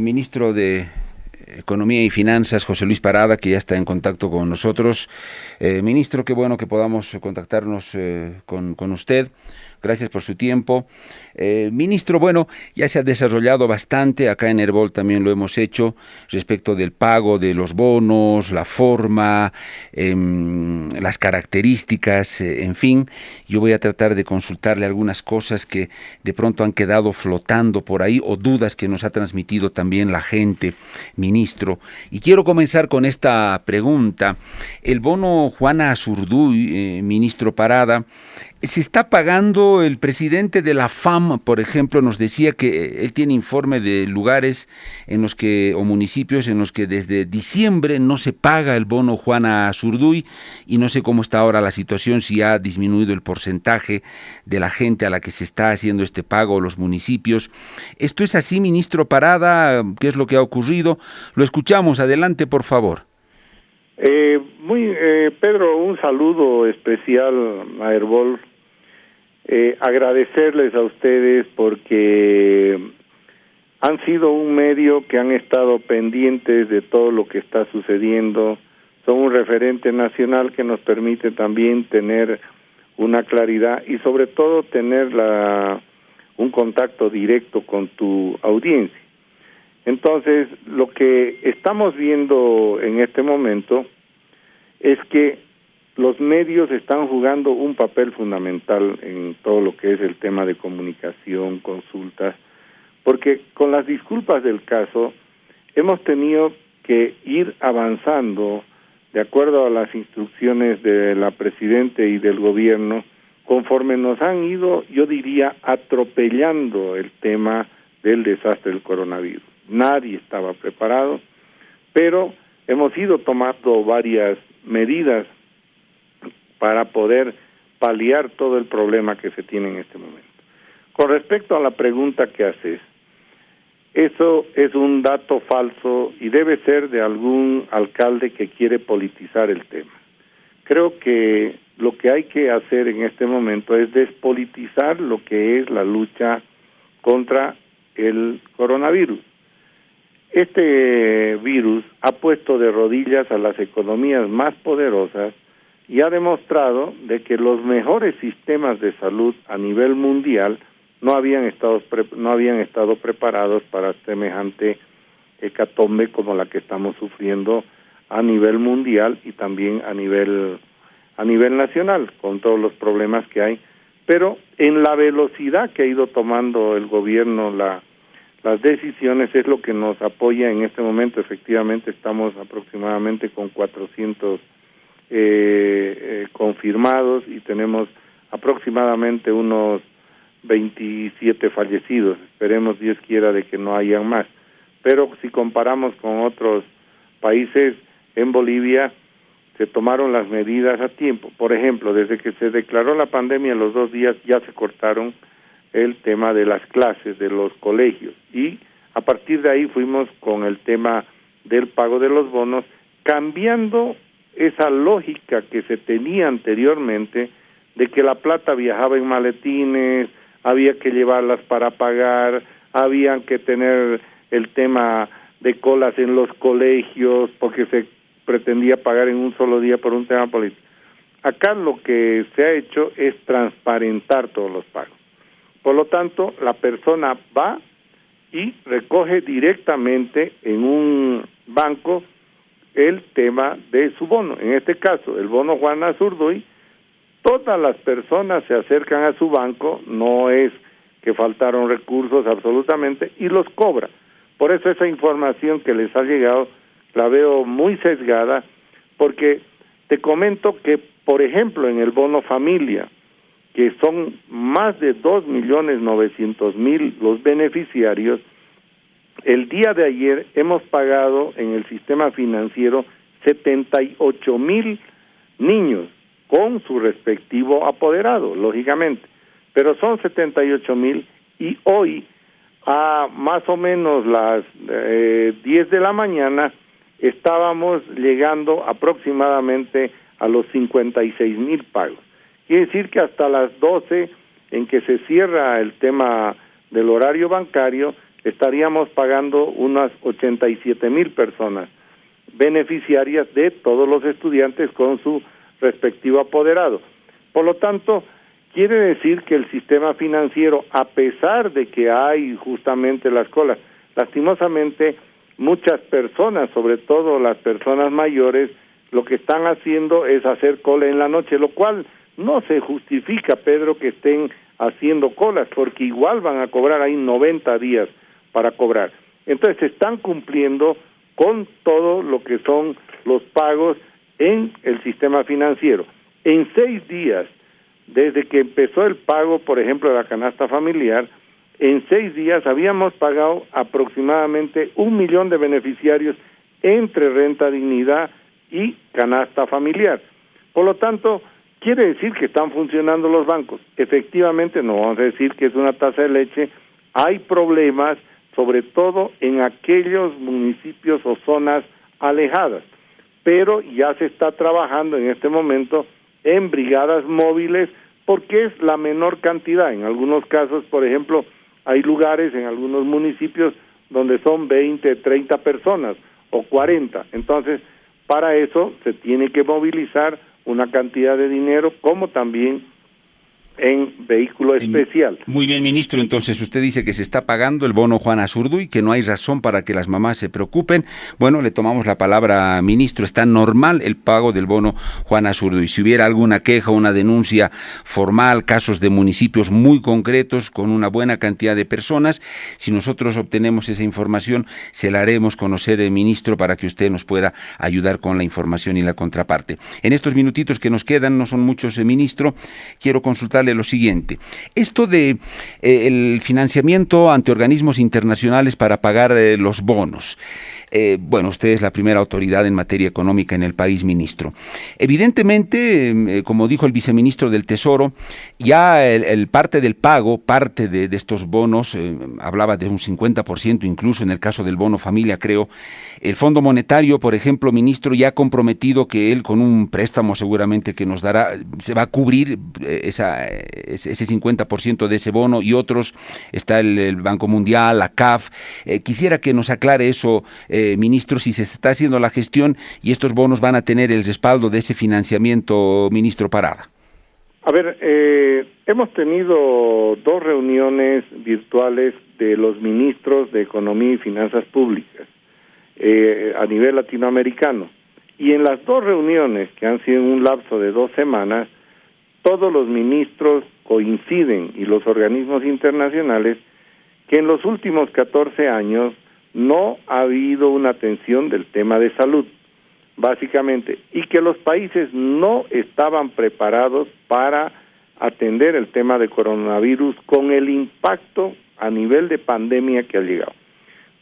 Ministro de Economía y Finanzas, José Luis Parada, que ya está en contacto con nosotros. Eh, ministro, qué bueno que podamos contactarnos eh, con, con usted. Gracias por su tiempo. Eh, ministro, bueno, ya se ha desarrollado bastante, acá en Herbol también lo hemos hecho, respecto del pago de los bonos, la forma, em, las características, eh, en fin. Yo voy a tratar de consultarle algunas cosas que de pronto han quedado flotando por ahí o dudas que nos ha transmitido también la gente, ministro. Y quiero comenzar con esta pregunta. El bono Juana Azurduy, eh, ministro Parada, se está pagando el presidente de la FAM, por ejemplo, nos decía que él tiene informe de lugares en los que o municipios en los que desde diciembre no se paga el bono Juana Zurduy y no sé cómo está ahora la situación si ha disminuido el porcentaje de la gente a la que se está haciendo este pago los municipios. Esto es así, ministro Parada, ¿qué es lo que ha ocurrido? Lo escuchamos, adelante, por favor. Eh, muy, eh, Pedro, un saludo especial a Herbol. Eh, agradecerles a ustedes porque han sido un medio que han estado pendientes de todo lo que está sucediendo. Son un referente nacional que nos permite también tener una claridad y sobre todo tener la, un contacto directo con tu audiencia. Entonces, lo que estamos viendo en este momento es que los medios están jugando un papel fundamental en todo lo que es el tema de comunicación, consultas, porque con las disculpas del caso hemos tenido que ir avanzando de acuerdo a las instrucciones de la Presidente y del Gobierno, conforme nos han ido, yo diría, atropellando el tema del desastre del coronavirus. Nadie estaba preparado, pero hemos ido tomando varias medidas para poder paliar todo el problema que se tiene en este momento. Con respecto a la pregunta que haces, eso es un dato falso y debe ser de algún alcalde que quiere politizar el tema. Creo que lo que hay que hacer en este momento es despolitizar lo que es la lucha contra el coronavirus. Este virus ha puesto de rodillas a las economías más poderosas y ha demostrado de que los mejores sistemas de salud a nivel mundial no habían estado no habían estado preparados para semejante hecatombe como la que estamos sufriendo a nivel mundial y también a nivel a nivel nacional con todos los problemas que hay pero en la velocidad que ha ido tomando el gobierno la las decisiones es lo que nos apoya en este momento. Efectivamente, estamos aproximadamente con 400 eh, eh, confirmados y tenemos aproximadamente unos 27 fallecidos. Esperemos, Dios quiera, de que no hayan más. Pero si comparamos con otros países, en Bolivia se tomaron las medidas a tiempo. Por ejemplo, desde que se declaró la pandemia, los dos días ya se cortaron el tema de las clases de los colegios y a partir de ahí fuimos con el tema del pago de los bonos cambiando esa lógica que se tenía anteriormente de que la plata viajaba en maletines, había que llevarlas para pagar, habían que tener el tema de colas en los colegios porque se pretendía pagar en un solo día por un tema político. Acá lo que se ha hecho es transparentar todos los pagos. Por lo tanto, la persona va y recoge directamente en un banco el tema de su bono. En este caso, el bono Juana Zurduy, todas las personas se acercan a su banco, no es que faltaron recursos absolutamente, y los cobra. Por eso esa información que les ha llegado la veo muy sesgada, porque te comento que, por ejemplo, en el bono familia, que son más de dos millones novecientos mil los beneficiarios, el día de ayer hemos pagado en el sistema financiero setenta y ocho mil niños con su respectivo apoderado, lógicamente, pero son setenta y ocho mil y hoy a más o menos las eh, diez de la mañana estábamos llegando aproximadamente a los cincuenta y seis mil pagos. Quiere decir que hasta las 12 en que se cierra el tema del horario bancario, estaríamos pagando unas 87 mil personas beneficiarias de todos los estudiantes con su respectivo apoderado. Por lo tanto, quiere decir que el sistema financiero, a pesar de que hay justamente las colas, lastimosamente muchas personas, sobre todo las personas mayores, lo que están haciendo es hacer cola en la noche, lo cual no se justifica, Pedro, que estén haciendo colas, porque igual van a cobrar ahí 90 días para cobrar. Entonces se están cumpliendo con todo lo que son los pagos en el sistema financiero. En seis días, desde que empezó el pago, por ejemplo, de la canasta familiar, en seis días habíamos pagado aproximadamente un millón de beneficiarios entre renta dignidad y canasta familiar. Por lo tanto, quiere decir que están funcionando los bancos. Efectivamente, no vamos a decir que es una tasa de leche. Hay problemas, sobre todo en aquellos municipios o zonas alejadas, pero ya se está trabajando en este momento en brigadas móviles porque es la menor cantidad. En algunos casos, por ejemplo, hay lugares en algunos municipios donde son 20, 30 personas o 40. Entonces, para eso se tiene que movilizar una cantidad de dinero como también en vehículo especial. Muy bien, ministro. Entonces, usted dice que se está pagando el bono Juan Azurdu y que no hay razón para que las mamás se preocupen. Bueno, le tomamos la palabra, ministro. Está normal el pago del bono Juan Azurdu. Y si hubiera alguna queja, una denuncia formal, casos de municipios muy concretos con una buena cantidad de personas, si nosotros obtenemos esa información, se la haremos conocer, eh, ministro, para que usted nos pueda ayudar con la información y la contraparte. En estos minutitos que nos quedan, no son muchos, eh, ministro, quiero consultar lo siguiente. Esto de eh, el financiamiento ante organismos internacionales para pagar eh, los bonos. Eh, bueno, usted es la primera autoridad en materia económica en el país, ministro. Evidentemente, em, como dijo el viceministro del Tesoro, ya el, parte del pago, parte de, estos bonos, hablaba de un 50%, incluso en el caso del bono familia, creo. El Fondo Monetario, por ejemplo, ministro, ya ha comprometido que él con un préstamo seguramente que nos dará, se va a cubrir ese 50% de ese bono y otros, está el, Banco Mundial, la CAF. Eh, quisiera que nos aclare eso, eh, ministro, si se está haciendo la gestión y estos bonos van a tener el respaldo de ese financiamiento, ministro Parada. A ver, eh, hemos tenido dos reuniones virtuales de los ministros de Economía y Finanzas Públicas a nivel latinoamericano. Y en las dos reuniones, que han sido en un lapso de dos semanas, todos los ministros coinciden y los organismos internacionales que en los últimos 14 años no ha habido una atención del tema de salud, básicamente, y que los países no estaban preparados para atender el tema de coronavirus con el impacto a nivel de pandemia que ha llegado.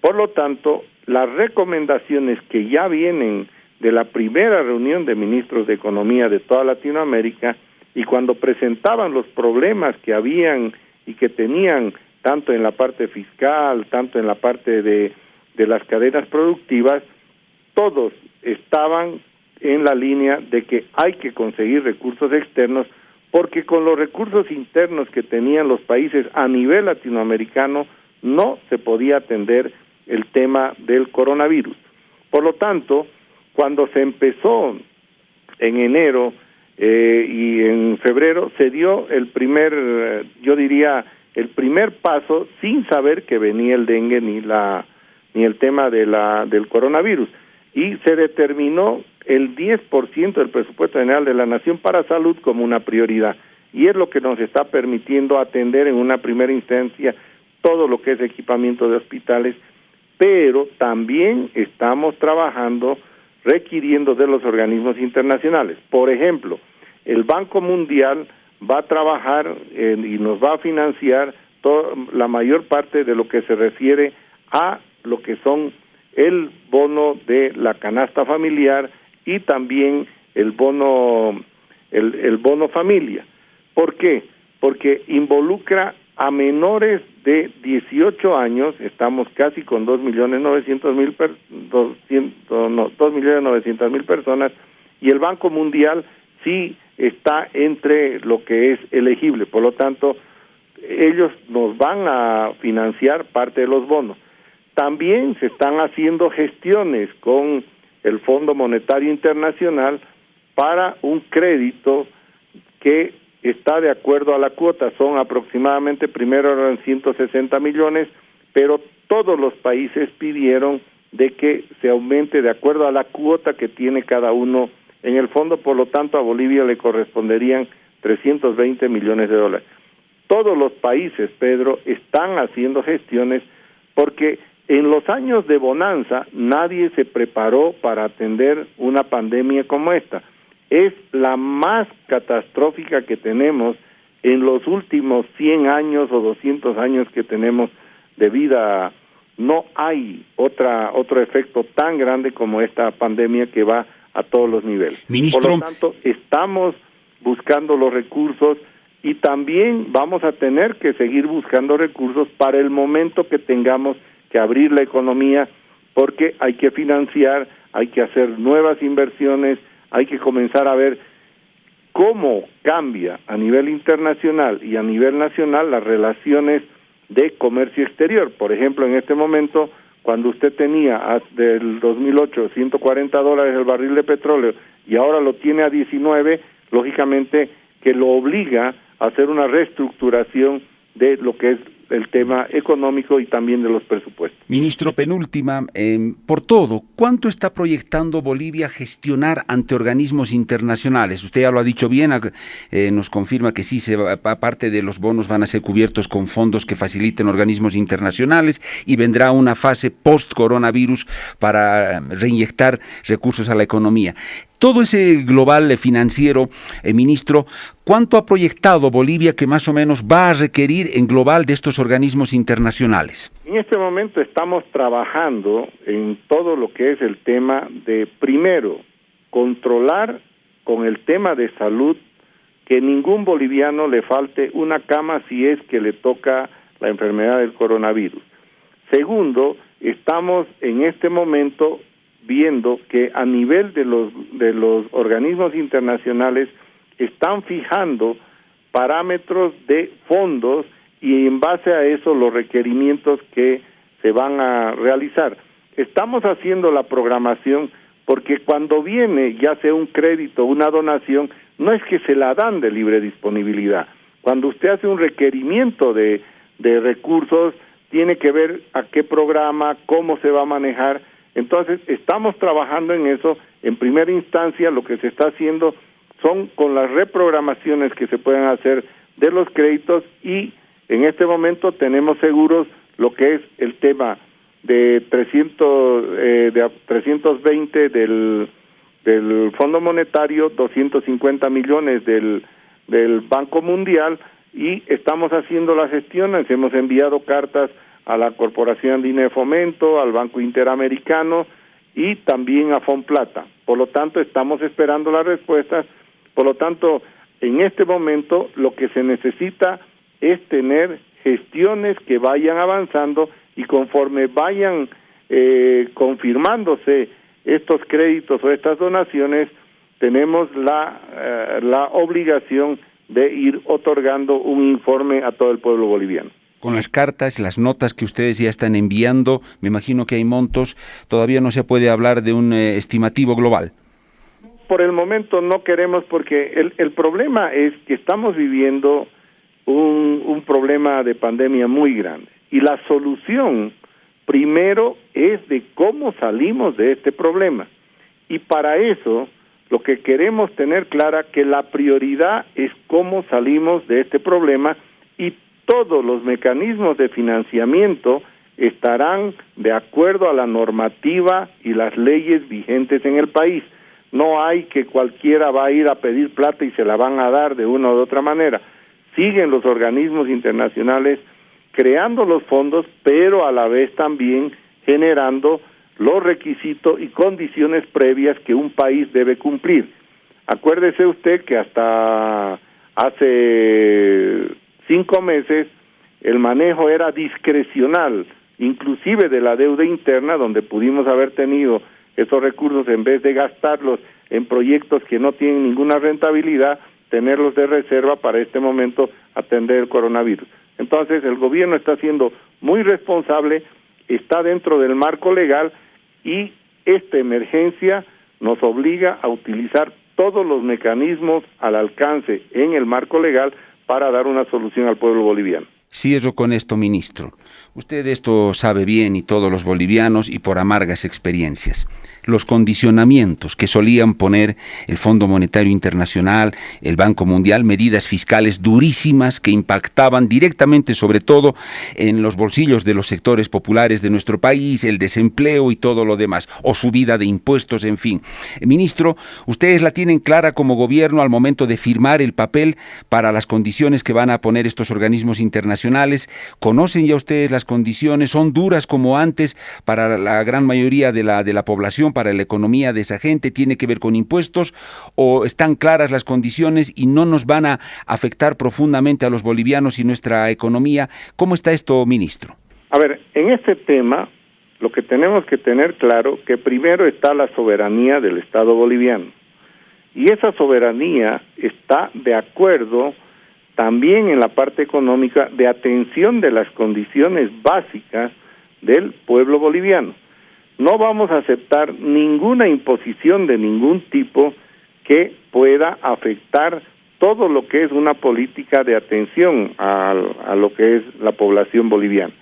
Por lo tanto, las recomendaciones que ya vienen de la primera reunión de ministros de Economía de toda Latinoamérica y cuando presentaban los problemas que habían y que tenían tanto en la parte fiscal, tanto en la parte de, de las cadenas productivas, todos estaban en la línea de que hay que conseguir recursos externos porque con los recursos internos que tenían los países a nivel latinoamericano no se podía atender el tema del coronavirus. Por lo tanto, cuando se empezó en enero eh, y en febrero se dio el primer, yo diría, el primer paso sin saber que venía el dengue ni la ni el tema de la del coronavirus y se determinó el 10% del presupuesto general de la nación para salud como una prioridad y es lo que nos está permitiendo atender en una primera instancia todo lo que es equipamiento de hospitales, pero también estamos trabajando requiriendo de los organismos internacionales. Por ejemplo, el Banco Mundial va a trabajar y nos va a financiar la mayor parte de lo que se refiere a lo que son el bono de la canasta familiar y también el bono el, el bono familia. ¿Por qué? Porque involucra a menores de 18 años, estamos casi con dos millones novecientos mil millones novecientos mil personas y el Banco Mundial sí está entre lo que es elegible. Por lo tanto, ellos nos van a financiar parte de los bonos. También se están haciendo gestiones con el Fondo Monetario Internacional para un crédito que está de acuerdo a la cuota. Son aproximadamente, primero eran 160 millones, pero todos los países pidieron de que se aumente de acuerdo a la cuota que tiene cada uno en el fondo, por lo tanto a Bolivia le corresponderían 320 millones de dólares. Todos los países, Pedro, están haciendo gestiones porque en los años de bonanza nadie se preparó para atender una pandemia como esta. Es la más catastrófica que tenemos en los últimos 100 años o 200 años que tenemos de vida. No hay otra otro efecto tan grande como esta pandemia que va a todos los niveles. Por lo tanto, estamos buscando los recursos y también vamos a tener que seguir buscando recursos para el momento que tengamos que abrir la economía porque hay que financiar, hay que hacer nuevas inversiones, hay que comenzar a ver cómo cambia a nivel internacional y a nivel nacional las relaciones de comercio exterior. Por ejemplo, en este momento, cuando usted tenía del 2008 140 dólares el barril de petróleo y ahora lo tiene a 19, lógicamente que lo obliga a hacer una reestructuración de lo que es el tema económico y también de los presupuestos. Ministro, penúltima, em, por todo, ¿cuánto está proyectando Bolivia gestionar ante organismos internacionales? Usted ya lo ha dicho bien, eh, nos confirma que sí, se parte de los bonos van a ser cubiertos con fondos que faciliten organismos internacionales y vendrá una fase post-coronavirus para reinyectar recursos a la economía todo ese global financiero, eh, ministro, ¿cuánto ha proyectado Bolivia que más o menos va a requerir en global de estos organismos internacionales? En este momento estamos trabajando en todo lo que es el tema de, primero, controlar con el tema de salud que ningún boliviano le falte una cama si es que le toca la enfermedad del coronavirus. Segundo, estamos en este momento viendo que a nivel de los de los organismos internacionales están fijando parámetros de fondos y en base a eso los requerimientos que se van a realizar. Estamos haciendo la programación porque cuando viene ya sea un crédito, una donación, no es que se la dan de libre disponibilidad. Cuando usted hace un requerimiento de, de recursos, tiene que ver a qué programa, cómo se va a manejar, entonces, estamos trabajando en eso. En primera instancia, lo que se está haciendo son con las reprogramaciones que se pueden hacer de los créditos y en este momento tenemos seguros lo que es el tema de 300 eh, de 320 del del Fondo Monetario, 250 millones del del Banco Mundial y estamos haciendo las gestiones, hemos enviado cartas a la Corporación Andina de Fomento, al Banco Interamericano y también a Fonplata. Por lo tanto, estamos esperando las respuestas. Por lo tanto, en este momento lo que se necesita es tener gestiones que vayan avanzando y conforme vayan eh, confirmándose estos créditos o estas donaciones, tenemos la, eh, la obligación de ir otorgando un informe a todo el pueblo boliviano con las cartas, las notas que ustedes ya están enviando, me imagino que hay montos, todavía no se puede hablar de un eh, estimativo global. Por el momento no queremos porque el, el problema es que estamos viviendo un, un problema de pandemia muy grande. Y la solución primero es de cómo salimos de este problema. Y para eso lo que queremos tener clara que la prioridad es cómo salimos de este problema todos los mecanismos de financiamiento estarán de acuerdo a la normativa y las leyes vigentes en el país. No hay que cualquiera va a ir a pedir plata y se la van a dar de una u otra manera. Siguen los organismos internacionales creando los fondos, pero a la vez también generando los requisitos y condiciones previas que un país debe cumplir. Acuérdese usted que hasta hace cinco meses el manejo era discrecional, inclusive de la deuda interna, donde pudimos haber tenido esos recursos en vez de gastarlos en proyectos que no tienen ninguna rentabilidad, tenerlos de reserva para este momento atender el coronavirus. Entonces el gobierno está siendo muy responsable, está dentro del marco legal y esta emergencia nos obliga a utilizar todos los mecanismos al alcance en el marco legal para dar una solución al pueblo boliviano. Cierro con esto, ministro. Usted esto sabe bien y todos los bolivianos y por amargas experiencias los condicionamientos que solían poner el Fondo Monetario Internacional, el Banco Mundial, medidas fiscales durísimas que impactaban directamente sobre todo en los bolsillos de los sectores populares de nuestro país, el desempleo y todo lo demás, o subida de impuestos, en fin. Ministro, ustedes la tienen clara como gobierno al momento de firmar el papel para las condiciones que van a poner estos organismos internacionales. ¿Conocen ya ustedes las condiciones? ¿Son duras como antes para la gran mayoría de la, de la población? para la economía de esa gente, tiene que ver con impuestos o están claras las condiciones y no nos van a afectar profundamente a los bolivianos y nuestra economía. ¿Cómo está esto, ministro? A ver, en este tema lo que tenemos que tener claro que primero está la soberanía del Estado boliviano y esa soberanía está de acuerdo también en la parte económica de atención de las condiciones básicas del pueblo boliviano no vamos a aceptar ninguna imposición de ningún tipo que pueda afectar todo lo que es una política de atención a, lo que es la población boliviana.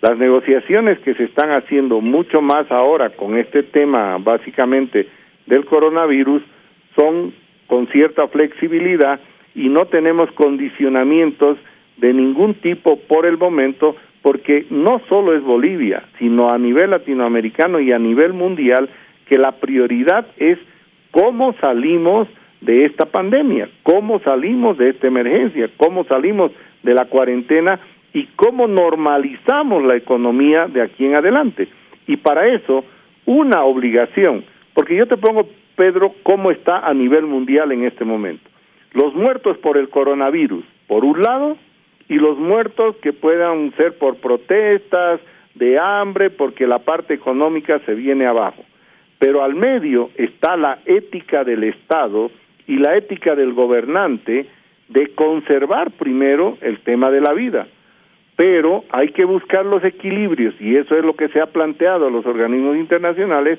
Las negociaciones que se están haciendo mucho más ahora con este tema básicamente del coronavirus son con cierta flexibilidad y no tenemos condicionamientos de ningún tipo por el momento porque no solo es Bolivia, sino a nivel latinoamericano y a nivel mundial, que la prioridad es cómo salimos de esta pandemia, cómo salimos de esta emergencia, cómo salimos de la cuarentena y cómo normalizamos la economía de aquí en adelante. Y para eso, una obligación, porque yo te pongo, Pedro, cómo está a nivel mundial en este momento. Los muertos por el coronavirus, por un lado, y los muertos que puedan ser por protestas, de hambre, porque la parte económica se viene abajo. Pero al medio está la ética del Estado y la ética del gobernante de conservar primero el tema de la vida. Pero hay que buscar los equilibrios y eso es lo que se ha planteado a los organismos internacionales,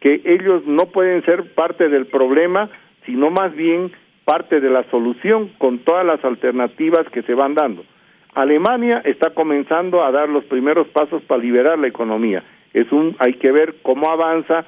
que ellos no pueden ser parte del problema, sino más bien parte de la solución con todas las alternativas que se van dando. Alemania está comenzando a dar los primeros pasos para liberar la economía. Es un hay que ver cómo avanza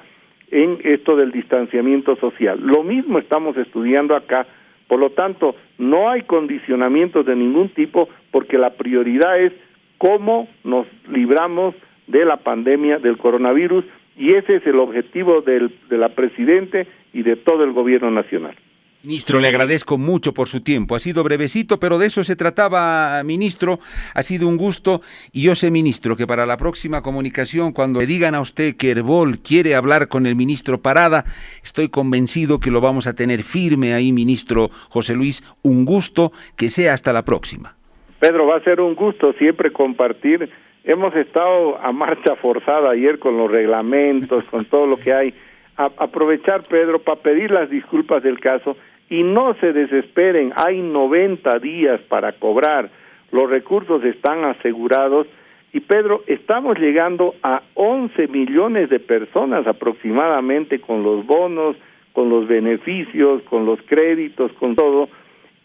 en esto del distanciamiento social. Lo mismo estamos estudiando acá, por lo tanto, no hay condicionamientos de ningún tipo porque la prioridad es cómo nos libramos de la pandemia del coronavirus y ese es el objetivo del, de la presidente y de todo el gobierno nacional. Ministro, le agradezco mucho por su tiempo. Ha sido brevecito, pero de eso se trataba, ministro. Ha sido un gusto. Y yo sé, ministro, que para la próxima comunicación, cuando le digan a usted que Herbol quiere hablar con el ministro Parada, estoy convencido que lo vamos a tener firme ahí, ministro José Luis. Un gusto. Que sea hasta la próxima. Pedro, va a ser un gusto siempre compartir. Hemos estado a marcha forzada ayer con los reglamentos, con todo lo que hay. aprovechar, Pedro, para pedir las disculpas del caso y no se desesperen, hay 90 días para cobrar, los recursos están asegurados. Y Pedro, estamos llegando a 11 millones de personas aproximadamente con los bonos, con los beneficios, con los créditos, con todo,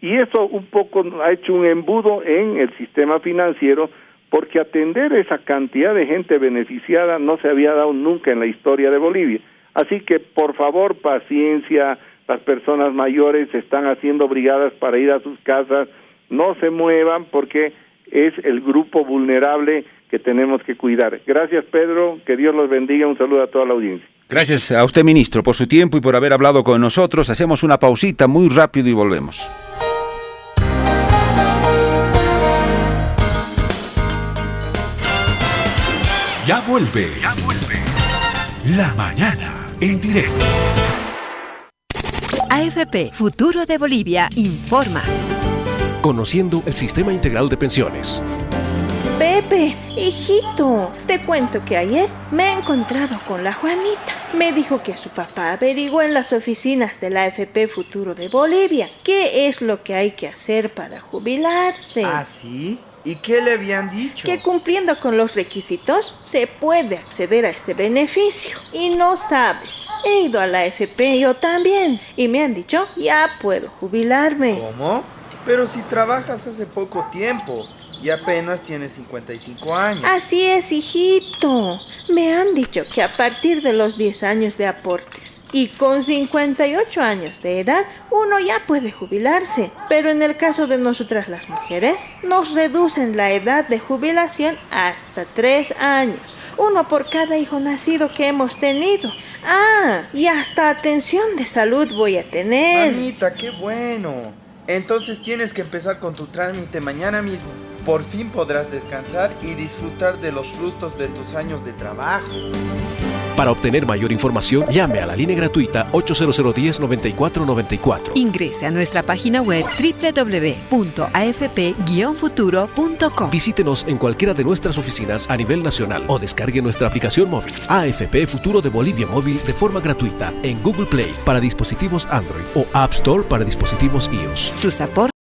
y eso un poco ha hecho un embudo en el sistema financiero porque atender esa cantidad de gente beneficiada no se había dado nunca en la historia de Bolivia. Así que por favor, paciencia, las personas mayores están haciendo brigadas para ir a sus casas, no se muevan porque es el grupo vulnerable que tenemos que cuidar. Gracias Pedro, que Dios los bendiga, un saludo a toda la audiencia. Gracias a usted ministro por su tiempo y por haber hablado con nosotros. Hacemos una pausita muy rápido y volvemos. Ya vuelve. Ya vuelve. La mañana en directo. AFP Futuro de Bolivia informa. Conociendo el sistema integral de pensiones. Pepe, hijito, te cuento que ayer me he encontrado con la Juanita. Me dijo que su papá averiguó en las oficinas de la AFP Futuro de Bolivia qué es lo que hay que hacer para jubilarse. ¿Ah, sí? ¿Y qué le habían dicho? Que cumpliendo con los requisitos se puede acceder a este beneficio. Y no sabes, he ido a la FP yo también y me han dicho ya puedo jubilarme. ¿Cómo? Pero si trabajas hace poco tiempo y apenas tienes 55 años. Así es, hijito. Me han dicho que a partir de los 10 años de aportes y con 58 años de edad uno ya puede jubilarse. Pero en el caso de nosotras las mujeres, nos reducen la edad de jubilación hasta 3 años. Uno por cada hijo nacido que hemos tenido. Ah, y hasta atención de salud voy a tener. Mamita, qué bueno. Entonces tienes que empezar con tu trámite mañana mismo. Por fin podrás descansar y disfrutar de los frutos de tus años de trabajo. Para obtener mayor información, llame a la línea gratuita 800-10-9494. Ingrese a nuestra página web www.afp-futuro.com. Visítenos en cualquiera de nuestras oficinas a nivel nacional o descargue nuestra aplicación móvil AFP Futuro de Bolivia Móvil de forma gratuita en Google Play para dispositivos Android o App Store para dispositivos iOS. Aportes